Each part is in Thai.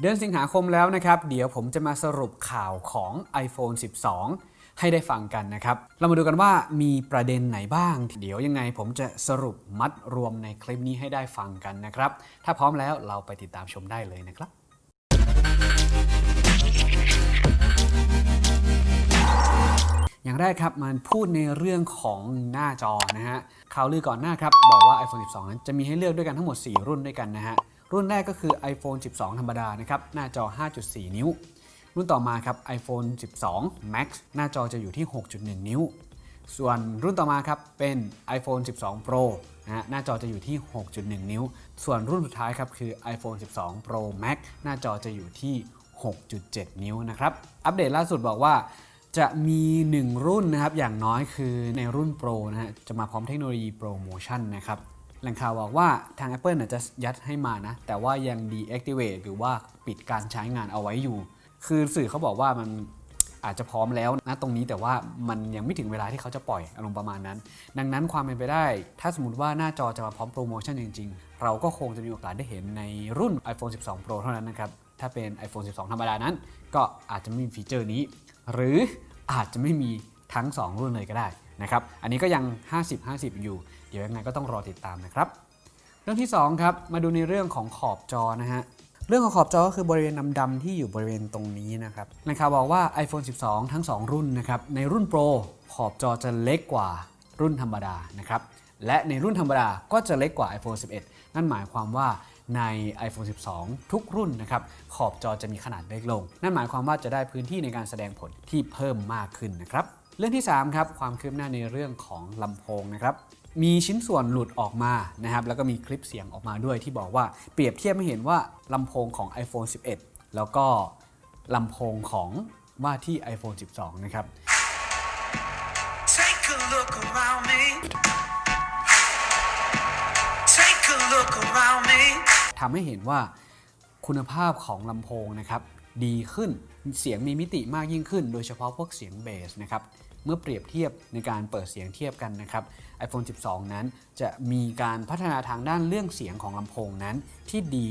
เดือนสิงหาคมแล้วนะครับ เดี๋ยวผมจะมาสรุปข่าวของ iPhone 12 ให้ได้ฟังกันนะครับ เรามาดูกันว่ามีประเด็นไหนบ้าง เดี๋ยวยังไงผมจะสรุปมัดรวมในคลิปนี้ให้ได้ฟังกันนะครับ ถ้าพร้อมแล้วเราไปติดตามชมได้เลยนะครับ อย่างแรกครับมันพูดในเรื่องของหน้าจอนะฮะข่าวลือก่อนหน้าครับบอกว่า iPhone 12 นั้นจะมีให้เลือกด้วยกันทั้งหมด 4 รุ่นด้วยกันนะฮะรุ่นแรกก็คือ iPhone 12 ธรรมดานะครับหน้าจอ 5.4 นิ้ว รุ่นต่อมาครับ iPhone 12 Max หน้าจอจะอยู่ที่ 6.1 นิ้ว ส่วนรุ่นต่อมาครับเป็น iPhone 12 Pro นะฮะหน้าจอจะอยู่ที่ 6.1 นิ้ว ส่วนรุ่นสุดท้ายครับคือ iPhone 12 Pro Max หน้าจอจะอยู่ที่ 6.7 นิ้วนะครับ อัปเดตล่าสุดบอกว่า จะมี1รุ่นนะครับอย่างน้อยคือในรุ่น Pro นะฮะจะมาพร้อมเทคโนโลยีโปรโมชั่นนะครับแหล่งข่าวบอกว่าทาง Apple น่ะจะยัดให้มานะ แต่ว่ายัง deactivate หรือว่าปิดการใช้งานเอาไว้อยู่ คือสื่อเขาบอกว่ามันอาจจะพร้อมแล้วนะตรงนี้แต่ว่ามันยังไม่ถึงเวลาที่เขาจะปล่อยอารมณ์ประมาณนั้น ดังนั้นความเป็นไปได้ ถ้าสมมติว่าหน้าจอจะมาพร้อมโปรโมชั่นจริง ๆ เราก็คงจะมีโอกาสได้เห็นในรุ่น iPhone 12 Pro เท่านั้นนะครับถ้าเป็น iPhone 12 ธรรมดานั้น ก็อาจจะไม่มีฟีเจอร์นี้ หรือ อาจจะไม่มีทั้ง 2 รุ่นเลยก็ได้นะครับ อันนี้ก็ยัง 50-50 อยู่ เดี๋ยวยังไงก็ต้องรอติดตามนะครับ เรื่องที่2ครับ มาดูในเรื่องของขอบจอนะฮะ เรื่องของขอบจอก็คือบริเวณดำๆที่อยู่บริเวณตรงนี้นะครับนะครับบอกว่า iPhone 12 ทั้ง 2 รุ่นนะครับ ในรุ่น Pro ขอบจอจะเล็กกว่ารุ่นธรรมดานะครับ และในรุ่นธรรมดาก็จะเล็กกว่า iPhone 11 นั่นหมายความว่า ใน iPhone 12 ทุกรุ่นนะครับ ขอบจอจะมีขนาดเล็กลง นั่นหมายความว่าจะได้พื้นที่ในการแสดงผลที่เพิ่มมากขึ้นนะครับ เรื่องที่ 3 ครับ ความคืบหน้าในเรื่องของลำโพงนะครับมีชิ้นส่วนหลุดออกมานะครับ แล้วก็มีคลิปเสียงออกมาด้วยที่บอกว่าเปรียบเทียบให้เห็นว่าลำโพงของ iPhone 11 แล้วก็ลำโพงของว่าที่ iPhone 12 นะครับ Take a look around me. Take a look around me. ทำให้เห็นว่าคุณภาพของลำโพงนะครับดีขึ้นเสียงมีมิติมากยิ่งขึ้น โดยเฉพาะพวกเสียงเบสนะครับเมื่อเปรียบเทียบในการเปิดเสียงเทียบกันนะครับ iPhone 12 นั้นจะมีการพัฒนาทางด้านเรื่องเสียงของลำโพงนั้น ที่ดี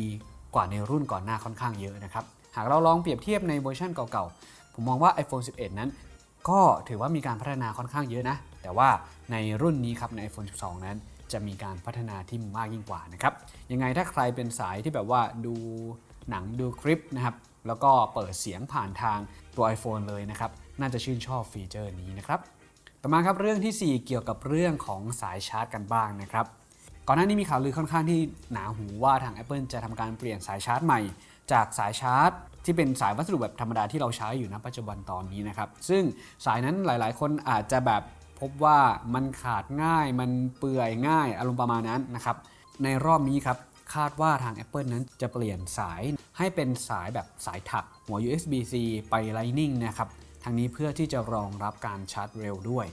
กว่าในรุ่นก่อนหน้าค่อนข้างเยอะนะครับ หากเราลองเปรียบเทียบในเวอร์ชันเก่าๆ ผมมองว่า iPhone 11 นั้น ก็ถือว่ามีการพัฒนาค่อนข้างเยอะนะ แต่ว่าในรุ่นนี้ครับใน iPhone 12 นั้น จะมีการพัฒนาที่มากยิ่งกว่านะครับยังไงถ้าใครเป็นสายที่แบบว่าดูหนังดูคลิปนะครับแล้วก็เปิดเสียงผ่านทางตัว iPhone เลยนะครับน่าจะชื่นชอบฟีเจอร์นี้นะครับต่อมาครับเรื่องทีสี่4 เกี่ยวกับเรื่องของสายชาร์จกันบ้างนะครับก่อนหน้านี้มีข่าวลือค่อนข้างที่หนาหูว่าทาง Apple จะทำการเปลี่ยนสายชาร์จใหม่ จากสายชาร์จ ที่เป็นสายวัสดุแบบธรรมดาที่เราใช้อยู่ณปัจจุบันตอนนี้นะครับซึ่งสายนั้นหลาย ๆ คนอาจจะแบบ พบว่ามันขาดง่ายมันเปื่อยง่ายอารมณ์ประมาณนั้นนะครับในรอบนี้ครับคาดว่าทาง Apple นั้นจะเปลี่ยนสายให้เป็นสายแบบสายถักหัว USB-C ไป Lightning นะครับทางนี้เพื่อที่จะรองรับการชาร์จเร็วด้วย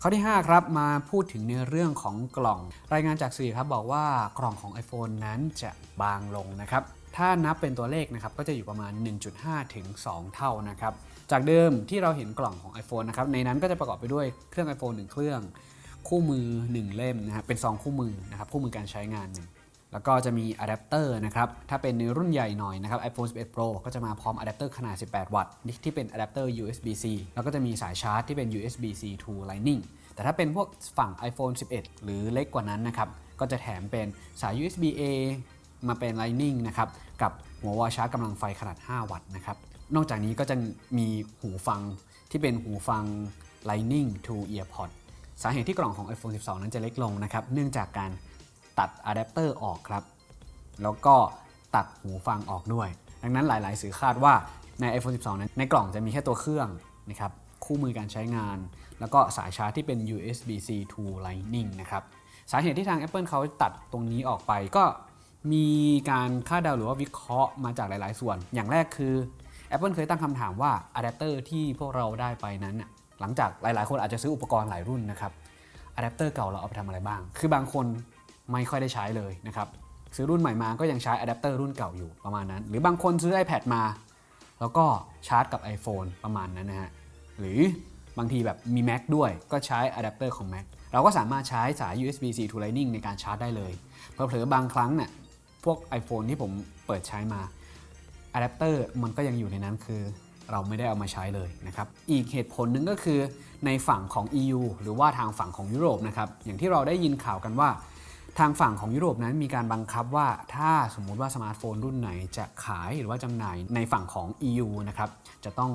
ข้อที่ 5 ครับ มาพูดถึงในเรื่องของกล่อง รายงานจากสื่อครับบอกว่ากล่องของ iPhone นั้นจะบางลงนะครับ ถ้านับเป็นตัวเลขนะครับก็จะอยู่ประมาณ 1.5 ถึง 2 เท่านะครับ จากเดิมที่เราเห็นกล่องของ iPhone นะครับ ในนั้นก็จะประกอบไปด้วยเครื่อง iPhone 1 เครื่อง คู่มือ 1 เล่มนะครับ เป็นซองคู่มือนะครับ คู่มือการใช้งานหนึ่งแล้วก็จะมีอะแดปเตอร์นะครับ ถ้าเป็นในรุ่นใหญ่หน่อยนะครับ iPhone 11 Pro ก็จะมาพร้อมอะแดปเตอร์ขนาด 18 วัตต์ที่เป็นอะแดปเตอร์ USB-C แล้วก็จะมีสายชาร์จที่เป็น USB-C to Lightning แต่ถ้าเป็นพวกฝั่ง iPhone 11 หรือเล็กกว่านั้นนะครับ ก็จะแถมเป็นสาย USB A มาเป็น Lightning นะครับกับหัววอชาร์จกำลังไฟขนาด 5 วัตต์นะครับนอกจากนี้ก็จะมีหูฟังที่เป็นหูฟัง Lightning to EarPod สาเหตุที่กล่องของ iPhone 12 นั้นจะเล็กลงนะครับเนื่องจากการตัดอะแดปเตอร์ออกครับ แล้วก็ตัดหูฟังออกด้วย ดังนั้นหลาย ๆ สื่อคาดว่าใน iPhone 12 นั้นในกล่องจะมีแค่ตัวเครื่องนะครับคู่มือการใช้งาน แล้วก็สายชาร์จที่เป็น USB-C to Lightning นะครับสาเหตุที่ทาง Apple เขาตัดตรงนี้ออกไปก็ มีการคาดเดาหรือว่าวิเคราะห์มาจากหลาย ๆ ส่วน อย่างแรกคือ Apple เคยตั้งคำถามว่าอะแดปเตอร์ที่พวกเราได้ไปนั้น หลังจากหลาย ๆ คนอาจจะซื้ออุปกรณ์หลายรุ่นนะครับอะแดปเตอร์เก่าเราเอาไปทำอะไรบ้าง คือบางคนไม่ค่อยได้ใช้เลยนะครับซื้อรุ่นใหม่มาก็ยังใช้อะแดปเตอร์รุ่นเก่าอยู่ประมาณนั้น หรือบางคนซื้อ iPad มา แล้วก็ชาร์จกับ iPhone ประมาณนั้นนะฮะหรือบางทีแบบมี Mac ด้วยก็ใช้อะแดปเตอร์ของ Mac เราก็สามารถใช้สาย USB-C to Lightning ในการชาร์จได้เลยเผลอๆบางครั้งเนี่ย พวก iPhone ที่ผมเปิดใช้มาอะแดปเตอร์มันก็ยังอยู่ในนั้นคือ เราไม่ได้เอามาใช้เลยนะครับ อีกเหตุผลหนึ่งก็คือในฝั่งของ EU หรือว่าทางฝั่งของยุโรปนะครับ อย่างที่เราได้ยินข่าวกันว่า ทางฝั่งของยุโรปนั้นมีการบังคับว่าถ้าสมมุติว่าสมาร์ทโฟนรุ่นไหนจะขายหรือว่าจำหน่ายในฝั่งของ EU นะครับ จะต้อง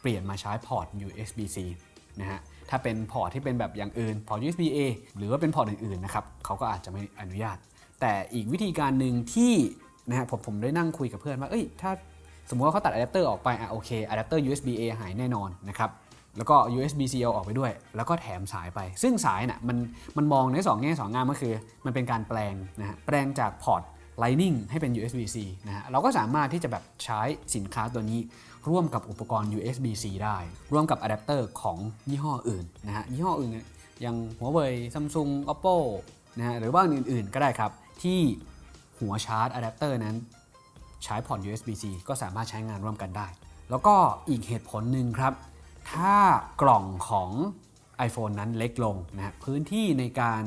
เปลี่ยนมาใช้พอร์ต USB-C นะฮะ ถ้าเป็นพอร์ตที่เป็นแบบอย่างอื่น พอร์ต USB-A หรือว่าเป็นพอร์ตอื่นๆนะครับ เขาก็อาจจะไม่อนุญาต แต่อีกวิธีการหนึ่งที่นะฮะผมผมได้นั่งคุยกับเพื่อนว่าเอ้ยถ้าสมมติว่าเขาตัดอะแดปเตอร์ออกไปอะโอเคอะแดปเตอร์ USB-A หายแน่นอนนะครับแล้วก็ USB-C เอาออกไปด้วย แล้วก็แถมสายไป ซึ่งสายน่ะมันมันมองในสองแง่สองงามก็คือ มันเป็นการแปลงนะฮะแปลงจากพอร์ต Lightning ให้เป็น USB-C นะฮะเราก็สามารถที่จะแบบใช้สินค้าตัวนี้ ร่วมกับอุปกรณ์ USB-C ได้ ร่วมกับอะแดปเตอร์ของยี่ห้ออื่นนะฮะยี่ห้ออื่นอย่าง Huawei Samsung Oppo นะฮะหรือว่าอื่นๆ ก็ได้ครับ ที่หัวชาร์จอะแดปเตอร์นั้นใช้พอร์ต USB-C ก็สามารถใช้งานร่วมกันได้ แล้วก็อีกเหตุผลหนึ่งครับ ถ้ากล่องของ iPhone นั้นเล็กลงนะฮะพื้นที่ในการ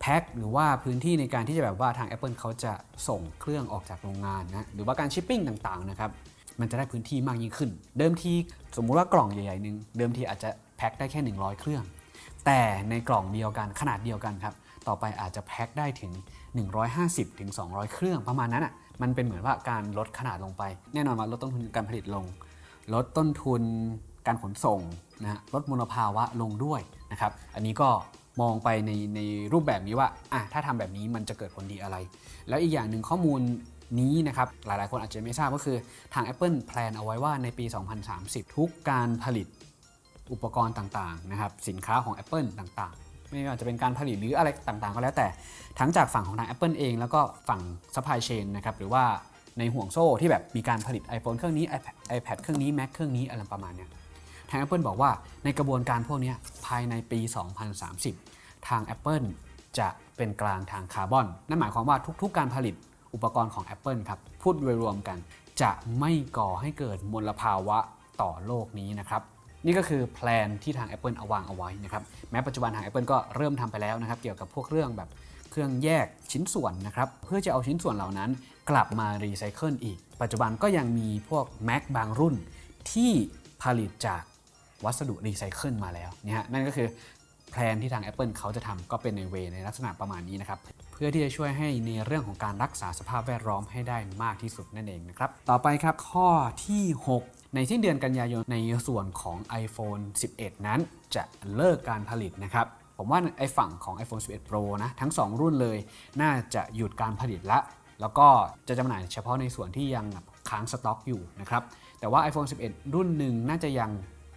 แพ็คหรือว่าพื้นที่ในการที่จะแบบว่าทาง Apple เขาจะส่งเครื่องออกจากโรงงานนะหรือว่าการชิปปิ้งต่างๆนะครับมันจะได้พื้นที่มากยิ่งขึ้น เดิมทีสมมุติว่ากล่องใหญ่ๆหนึ่งเดิมทีอาจจะแพ็คได้แค่ 100 เครื่อง แต่ในกล่องเดียวกันขนาดเดียวกันครับ ต่อไปอาจจะแพ็คได้ถึง 150ถึง200เครื่องประมาณนั้นอะมันเป็นเหมือนว่าการลดขนาดลงไป แน่นอนว่าลดต้นทุนการผลิตลง ลดต้นทุนการขนส่งนะฮะลดมลภาวะลงด้วยนะครับอันนี้ก็มองไปในในรูปแบบนี้ว่าอะถ้าทำแบบนี้มันจะเกิดผลดีอะไร แล้วอีกอย่างหนึ่งข้อมูลนี้นะครับหลายๆ คนอาจจะไม่ทราบก็คือทาง Apple แพลนเอาไว้ว่าในปี 2030 ทุกการผลิตอุปกรณ์ต่างๆนะครับสินค้าของ Apple ต่างๆ ไม่ว่าจะเป็นการผลิตหรืออะไรต่างๆ ก็แล้วแต่ทั้งจากฝั่งของทาง Apple เอง แล้วก็ฝั่ง supply chain นะครับหรือว่าในห่วงโซ่ที่แบบมีการผลิต iPhone เครื่องนี้ iPad, iPad เครื่องนี้ Mac เครื่องนี้อะไรประมาณเนี้ยทาง Apple บอกว่าในกระบวนการพวกนี้ภายในปี 2030 ทาง Apple จะเป็นกลางทางคาร์บอน นั่นหมายความว่าทุกๆ การผลิตอุปกรณ์ของ Apple ครับ พูดโดยรวมกัน จะไม่ก่อให้เกิดมลภาวะต่อโลกนี้นะครับ นี่ก็คือแพลนที่ทาง Apple เอาวางเอาไว้นะครับแม้ปัจจุบันทาง Apple ก็เริ่มทำไปแล้วนะครับ เกี่ยวกับพวกเรื่องแบบเครื่องแยกชิ้นส่วนนะครับ เพื่อจะเอาชิ้นส่วนเหล่านั้นกลับมารีไซเคิลอีก ปัจจุบันก็ยังมีพวก Mac บางรุ่นที่ผลิตจากวัสดุรีไซเคิลมาแล้วนี่ฮะนั่นก็คือแพลนที่ทาง Apple เขาจะทำก็เป็นในเวในลักษณะประมาณนี้นะครับ เพื่อที่จะช่วยให้ในเรื่องของการรักษาสภาพแวดล้อมให้ได้มากที่สุดนั่นเองนะครับ ต่อไปครับข้อที่ 6 ในสิ้นเดือนกันยายนในส่วนของ iPhone 11 นั้นจะเลิกการผลิตนะครับ ผมว่าไอฝั่งของ iPhone 11 Pro นะทั้ง 2 รุ่นเลย น่าจะหยุดการผลิตละ แล้วก็จะจำหน่ายเฉพาะในส่วนที่ยังค้างสต็อกอยู่นะครับ แต่ว่า iPhone 11 รุ่นหนึ่งน่าจะยัง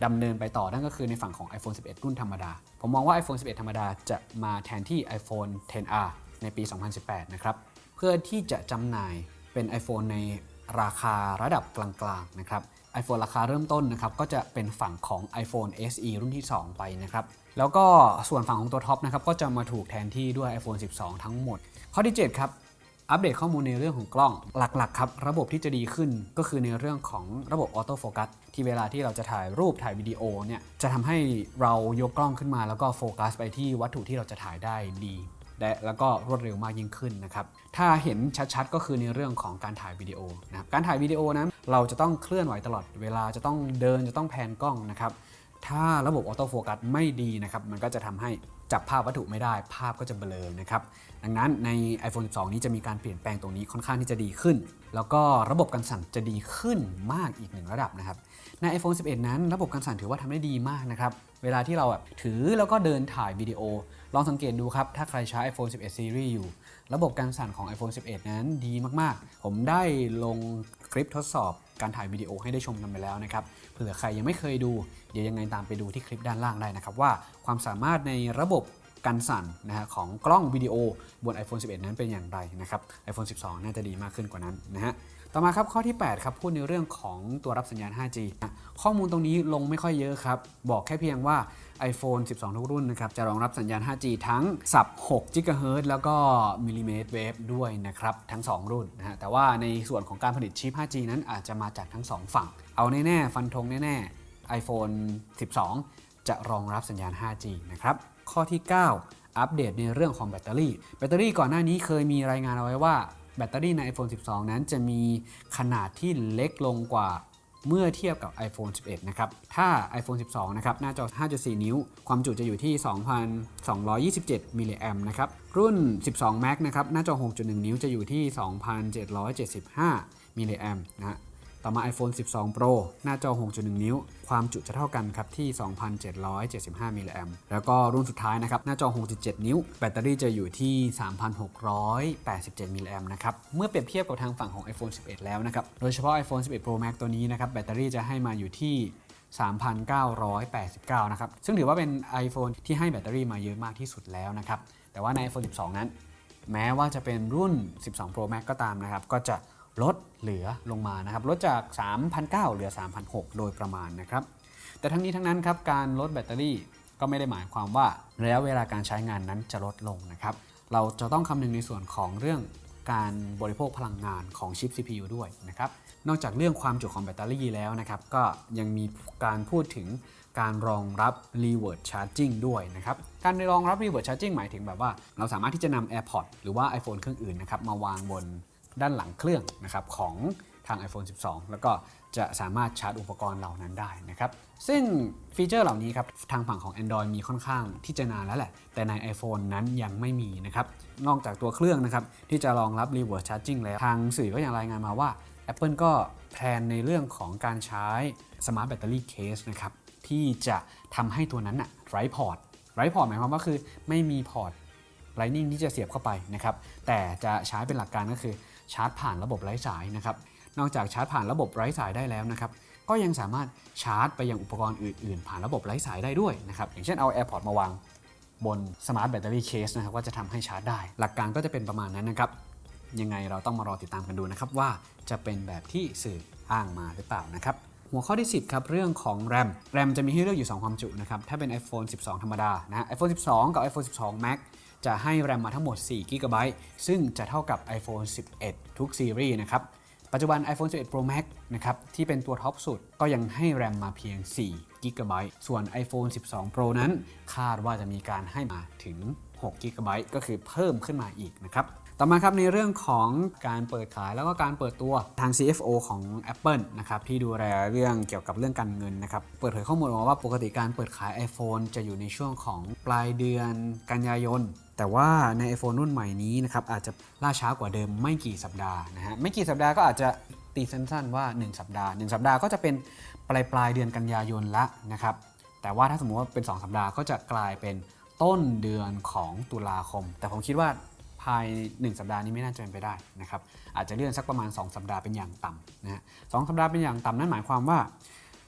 ดำเนินไปต่อนั่นก็คือในฝั่งของ iPhone 11 รุ่นธรรมดา ผมมองว่า iPhone 11 ธรรมดาจะมาแทนที่ iPhone 10R ในปี 2018 นะครับ เพื่อที่จะจำหน่ายเป็น iPhone ใน ราคาระดับกลางๆนะครับ iPhone ราคาเริ่มต้นนะครับก็จะเป็นฝั่งของ iPhone SE รุ่นที่ 2 ไปนะครับ แล้วก็ส่วนฝั่งของตัวท็อปนะครับก็จะมาถูกแทนที่ด้วย iPhone 12 ทั้งหมด ข้อที่ 7 ครับ อัปเดตข้อมูลในเรื่องของกล้องหลักๆครับ ระบบที่จะดีขึ้นก็คือในเรื่องของระบบ auto focus ที่เวลาที่เราจะถ่ายรูปถ่ายวิดีโอเนี่ยจะทำให้เรายกกล้องขึ้นมาแล้วก็โฟกัสไปที่วัตถุที่เราจะถ่ายได้ดี และแล้วก็รวดเร็วมากยิ่งขึ้นนะครับ ถ้าเห็นชัดๆ ก็คือในเรื่องของการถ่ายวิดีโอนะครับ การถ่ายวิดีโอนั้นเราจะต้องเคลื่อนไหวตลอดเวลาจะต้องเดินจะต้องแพนกล้องนะครับ ถ้าระบบ auto focus ไม่ดีนะครับ มันก็จะทำให้จับภาพวัตถุไม่ได้ ภาพก็จะเบลอนะครับ ดังนั้นใน iPhone 12 นี้จะมีการเปลี่ยนแปลงตรงนี้ค่อนข้างที่จะดีขึ้น แล้วก็ระบบการสั่นจะดีขึ้นมากอีกหนึ่งระดับนะครับ ใน iPhone 11 นั้น ระบบการสั่นถือว่าทำได้ดีมากนะครับ เวลาที่เราแบบถือแล้วก็เดินถ่ายวิดีโอ ลองสังเกตดูครับ ถ้าใครใช้ iPhone 11 Series อยู่ ระบบการสั่นของ iPhone 11 นั้นดีมากๆ ผมได้ลงคลิปทดสอบการถ่ายวิดีโอให้ได้ชมกันไปแล้วนะครับ เผื่อใครยังไม่เคยดู เดี๋ยวยังไงตามไปดูที่คลิปด้านล่างได้นะครับ ว่าความสามารถในระบบการสั่นนะฮะของกล้องวิดีโอบน iPhone 11 นั้นเป็นอย่างไรนะครับ iPhone 12 น่าจะดีมากขึ้นกว่านั้นนะฮะ ต่อมาครับข้อที่ 8 ครับพูดในเรื่องของตัวรับสัญญาณ 5G นะข้อมูลตรงนี้ลงไม่ค่อยเยอะครับ บอกแค่เพียงว่า iPhone 12 ทุกรุ่นนะครับ จะรองรับสัญญาณ 5G ทั้งสับ6 GHz แล้วก็มิลลิเมตรเวฟด้วยนะครับ ทั้ง 2 รุ่นนะฮะแต่ว่าในส่วนของการผลิตชิป 5G นั้นอาจจะมาจากทั้ง 2 ฝั่ง เอาแน่ ๆ ฟันธงแน่ ๆ iPhone 12 จะรองรับสัญญาณ 5G นะครับข้อที่ 9 อัปเดตในเรื่องของแบตเตอรี่ แบตเตอรี่ก่อนหน้านี้เคยมีรายงานเอาไว้ว่า แบตเตอรี่ใน iPhone 12 นั้นจะมีขนาดที่เล็กลงกว่าเมื่อเทียบกับ iPhone 11 นะครับ ถ้า iPhone 12 นะครับ หน้าจอ 5.4 นิ้ว ความจุจะอยู่ที่ 2,227 มิลลิแอมนะครับ รุ่น 12 Max นะครับ หน้าจอ 6.1 นิ้วจะอยู่ที่ 2,775 มิลลิแอมนะฮะ ต่อมา iPhone 12 Pro หน้าจอ 6.1 นิ้ว ความจุจะเท่ากันครับที่ 2,775 มิลลิแอมแล้วก็รุ่นสุดท้ายนะครับ หน้าจอ 6.7 นิ้ว แบตเตอรี่จะอยู่ที่ 3,687 มิลลิแอมนะครับ เมื่อเปรียบเทียบกับทางฝั่งของ iPhone 11 แล้วนะครับ โดยเฉพาะ iPhone 11 Pro Max ตัวนี้นะครับ แบตเตอรี่จะให้มาอยู่ที่3,989 นะครับ ซึ่งถือว่าเป็น iPhone ที่ให้แบตเตอรี่มาเยอะมากที่สุดแล้วนะครับ แต่ว่าใน iPhone 12 นั้น แม้ว่าจะเป็นรุ่น 12 Pro Max ก็ตามนะครับ ก็จะ ลดเหลือลงมานะครับลดจาก3,900เหลือ3,600โดยประมาณนะครับแต่ทั้งนี้ทั้งนั้นครับการลดแบตเตอรี่ก็ไม่ได้หมายความว่าระยะเวลาการใช้งานนั้นจะลดลงนะครับเราจะต้องคำนึงในส่วนของเรื่องการบริโภคพลังงานของชิป CPU ด้วยนะครับนอกจากเรื่องความจุของแบตเตอรี่แล้วนะครับก็ยังมีการพูดถึงการรองรับ reverse charging ด้วยนะครับ การรองรับ reverse charging หมายถึงแบบว่า เราสามารถที่จะนำ AirPods หรือว่า iPhone เครื่องอื่นนะครับมาวางบน ด้านหลังเครื่องนะครับของทาง iPhone 12 แล้วก็จะสามารถชาร์จอุปกรณ์เหล่านั้นได้นะครับ ซึ่งฟีเจอร์เหล่านี้ครับทางฝั่งของ Android มีค่อนข้างที่จะนานแล้วแหละ แต่ใน iPhone นั้นยังไม่มีนะครับ นอกจากตัวเครื่องนะครับที่จะรองรับ reverse charging แล้ว ทางสื่อก็ยังรายงานมาว่า Apple ก็แพลนในเรื่องของการใช้ Smart Battery Case นะครับที่จะทำให้ตัวนั้นอะไร้พอร์ตไร้พอร์ตหมายความว่าคือไม่มีพอร์ต Lightning ที่จะเสียบเข้าไปนะครับแต่จะใช้เป็นหลักการก็คือ ชาร์จผ่านระบบไร้สายนะครับ นอกจากชาร์จผ่านระบบไร้สายได้แล้วนะครับ ก็ยังสามารถชาร์จไปยังอุปกรณ์อื่นๆ ผ่านระบบไร้สายได้ด้วยนะครับ อย่างเช่นเอา AirPods มาวางบน Smart Battery Case นะครับก็จะทำให้ชาร์จได้ หลักการก็จะเป็นประมาณนั้นนะครับ ยังไงเราต้องมารอติดตามกันดูนะครับว่าจะเป็นแบบที่สื่ออ้างมาหรือเปล่านะครับ หัวข้อที่ 10 ครับ เรื่องของ RAM RAM จะมีให้เลือกอยู่ 2 ความจุนะครับ ถ้าเป็น iPhone 12 ธรรมดานะ iPhone 12 กับ iPhone 12 Max จะให้แรมมาทั้งหมด4 g b ซึ่งจะเท่ากับ iPhone 11 ทุกซีรีส์นะครับปัจจุบัน iPhone 11 Pro Max นะครับที่เป็นตัวท็อปสุดก็ยังให้แรมมาเพียง4 g b ส่วน iPhone 12 Pro นั้น คาดว่าจะมีการให้มาถึง6 g b ก็คือเพิ่มขึ้นมาอีกนะครับ ต่อมาครับในเรื่องของการเปิดขายแล้วก็การเปิดตัวทาง CFO ของ Apple นะครับที่ดูแลเรื่องเกี่ยวกับเรื่องการเงินนะครับเปิดเผยข้อมูลมาว่าปกติการเปิดขาย iPhone จะอยู่ในช่วงของปลายเดือนกันยายน แต่ว่าใน iPhone รุ่นใหม่นี้นะครับอาจจะล่าช้ากว่าเดิมไม่กี่สัปดาห์นะฮะไม่กี่สัปดาห์ก็อาจจะตีสั้นๆว่า 1 สัปดาห์ 1 สัปดาห์ก็จะเป็นปลายปลายเดือนกันยายนละนะครับแต่ว่าถ้าสมมติว่าเป็น 2 สัปดาห์ก็จะกลายเป็นต้นเดือนของตุลาคม แต่ผมคิดว่า ภาย1สัปดาห์นี้ไม่น่าจะเป็นไปได้นะครับอาจจะเลื่อนสักประมาณ 2 สัปดาห์เป็นอย่างต่ำนะฮะสองสัปดาห์เป็นอย่างต่ำนั่นหมายความว่า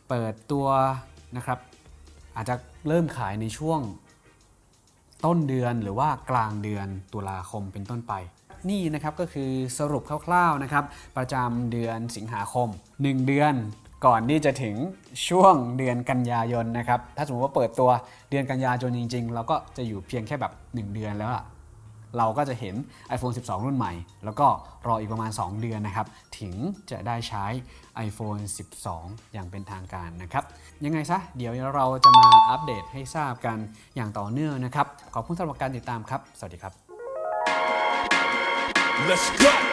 เปิดตัวนะครับอาจจะเริ่มขายในช่วงต้นเดือนหรือว่ากลางเดือนตุลาคมเป็นต้นไป นี่นะครับก็คือสรุปคร่าวๆนะครับประจำเดือนสิงหาคม 1 เดือนก่อนที่จะถึงช่วงเดือนกันยายนนะครับ ถ้าสมมติว่าเปิดตัวเดือนกันยายนจริง ๆ เราก็จะอยู่เพียงแค่แบบ 1 เดือนแล้วอะ เราก็จะเห็น iPhone 12 รุ่นใหม่ แล้วก็รออีกประมาณ 2 เดือนนะครับ ถึงจะได้ใช้ iPhone 12 อย่างเป็นทางการนะครับ ยังไงซะ เดี๋ยวเราจะมาอัปเดตให้ทราบกันอย่างต่อเนื่องนะครับ ขอบคุณสำหรับการติดตามครับ สวัสดีครับ Let's go.